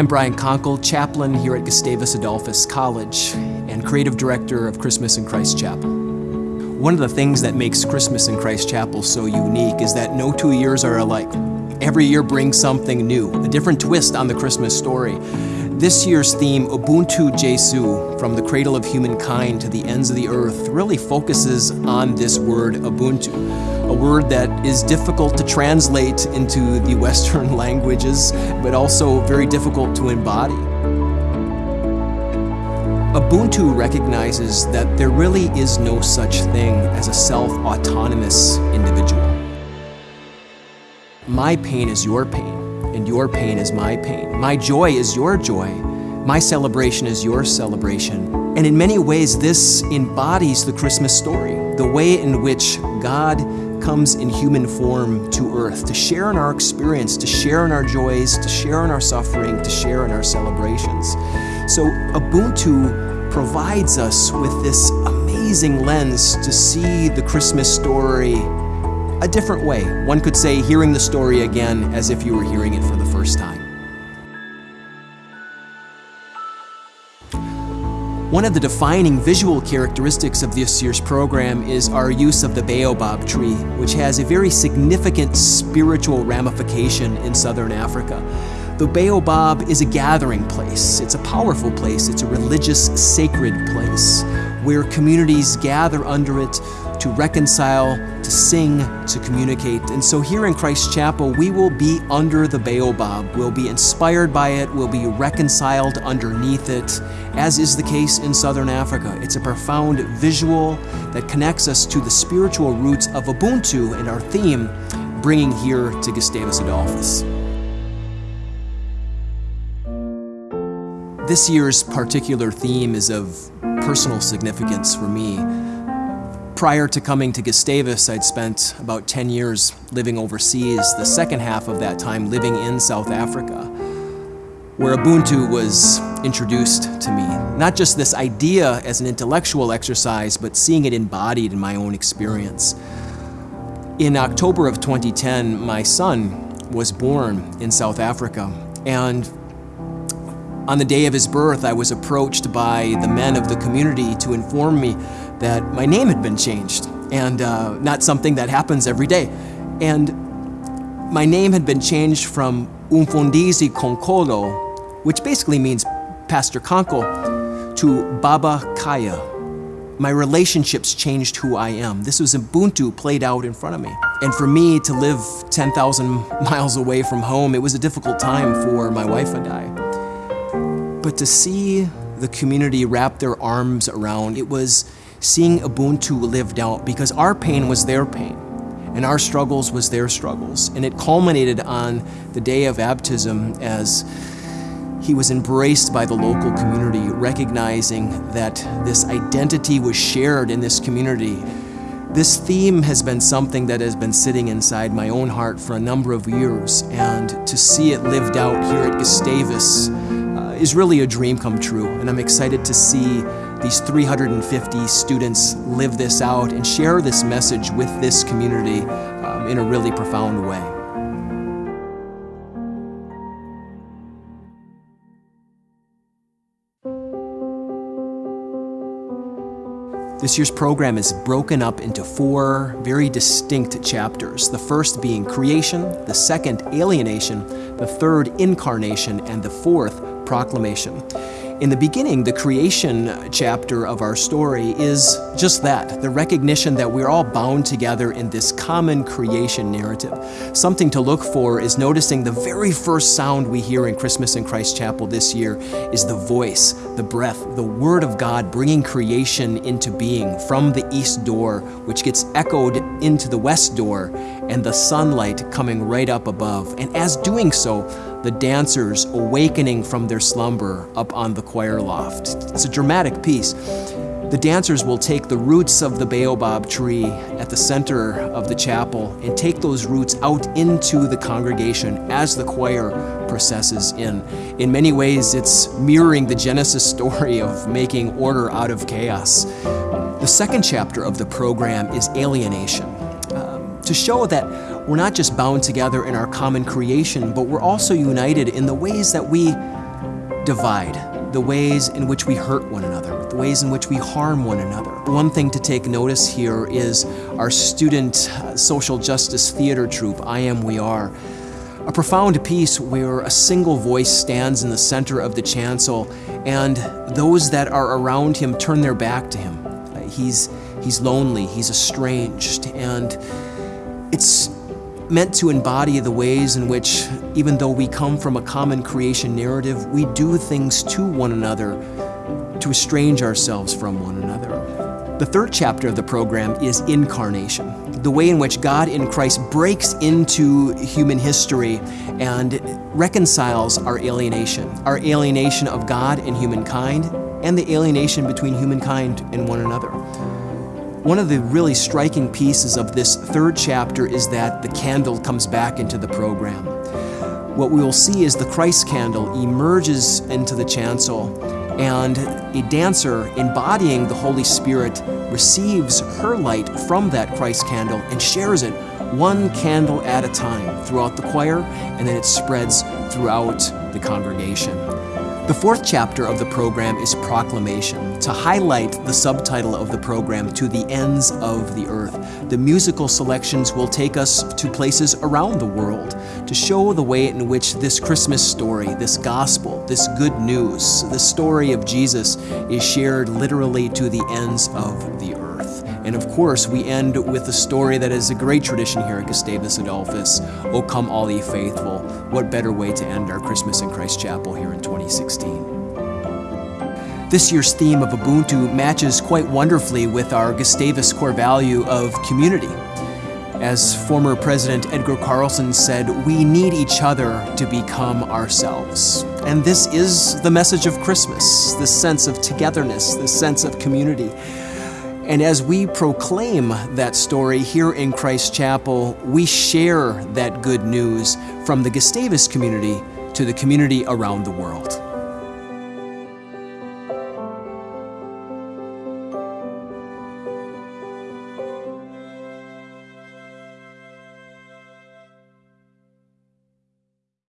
I'm Brian Konkel, chaplain here at Gustavus Adolphus College and creative director of Christmas in Christ Chapel. One of the things that makes Christmas in Christ Chapel so unique is that no two years are alike. Every year brings something new, a different twist on the Christmas story. This year's theme, Ubuntu Jesu, from the cradle of humankind to the ends of the earth, really focuses on this word Ubuntu, a word that is difficult to translate into the Western languages, but also very difficult to embody. Ubuntu recognizes that there really is no such thing as a self-autonomous individual. My pain is your pain and your pain is my pain. My joy is your joy. My celebration is your celebration. And in many ways, this embodies the Christmas story, the way in which God comes in human form to earth to share in our experience, to share in our joys, to share in our suffering, to share in our celebrations. So Ubuntu provides us with this amazing lens to see the Christmas story a different way. One could say hearing the story again as if you were hearing it for the first time. One of the defining visual characteristics of this year's program is our use of the baobab tree, which has a very significant spiritual ramification in southern Africa. The baobab is a gathering place. It's a powerful place. It's a religious, sacred place where communities gather under it to reconcile, to sing, to communicate. And so here in Christ Chapel, we will be under the baobab. We'll be inspired by it. We'll be reconciled underneath it, as is the case in Southern Africa. It's a profound visual that connects us to the spiritual roots of Ubuntu and our theme, bringing here to Gustavus Adolphus. This year's particular theme is of personal significance for me. Prior to coming to Gustavus, I'd spent about 10 years living overseas, the second half of that time living in South Africa, where Ubuntu was introduced to me. Not just this idea as an intellectual exercise, but seeing it embodied in my own experience. In October of 2010, my son was born in South Africa, and on the day of his birth, I was approached by the men of the community to inform me that my name had been changed, and uh, not something that happens every day. And my name had been changed from Umfundisi Konkolo, which basically means Pastor Konkel, to Baba Kaya. My relationships changed who I am. This was Ubuntu played out in front of me. And for me to live 10,000 miles away from home, it was a difficult time for my wife and I. But to see the community wrap their arms around, it was seeing Ubuntu lived out because our pain was their pain and our struggles was their struggles. And it culminated on the day of baptism as he was embraced by the local community, recognizing that this identity was shared in this community. This theme has been something that has been sitting inside my own heart for a number of years, and to see it lived out here at Gustavus uh, is really a dream come true, and I'm excited to see these 350 students live this out and share this message with this community um, in a really profound way. This year's program is broken up into four very distinct chapters. The first being creation, the second alienation, the third incarnation, and the fourth proclamation. In the beginning, the creation chapter of our story is just that, the recognition that we're all bound together in this common creation narrative. Something to look for is noticing the very first sound we hear in Christmas in Christ Chapel this year is the voice, the breath, the Word of God bringing creation into being from the east door, which gets echoed into the west door, and the sunlight coming right up above. And as doing so, the dancers awakening from their slumber up on the choir loft. It's a dramatic piece. The dancers will take the roots of the baobab tree at the center of the chapel and take those roots out into the congregation as the choir processes in. In many ways, it's mirroring the Genesis story of making order out of chaos. The second chapter of the program is alienation, um, to show that we're not just bound together in our common creation, but we're also united in the ways that we divide, the ways in which we hurt one another, the ways in which we harm one another. One thing to take notice here is our student uh, social justice theater troupe, I Am We Are. A profound piece where a single voice stands in the center of the chancel and those that are around him turn their back to him. Uh, he's, he's lonely, he's estranged, and it's meant to embody the ways in which, even though we come from a common creation narrative, we do things to one another to estrange ourselves from one another. The third chapter of the program is Incarnation, the way in which God in Christ breaks into human history and reconciles our alienation, our alienation of God and humankind, and the alienation between humankind and one another. One of the really striking pieces of this third chapter is that the candle comes back into the program. What we will see is the Christ candle emerges into the chancel and a dancer embodying the Holy Spirit receives her light from that Christ candle and shares it one candle at a time throughout the choir, and then it spreads throughout the congregation. The fourth chapter of the program is Proclamation, to highlight the subtitle of the program, To the Ends of the Earth. The musical selections will take us to places around the world to show the way in which this Christmas story, this gospel, this good news, the story of Jesus is shared literally to the ends of. And of course, we end with a story that is a great tradition here at Gustavus Adolphus. O come all ye faithful. What better way to end our Christmas in Christ Chapel here in 2016? This year's theme of Ubuntu matches quite wonderfully with our Gustavus core value of community. As former President Edgar Carlson said, we need each other to become ourselves. And this is the message of Christmas, this sense of togetherness, this sense of community. And as we proclaim that story here in Christ Chapel, we share that good news from the Gustavus community to the community around the world.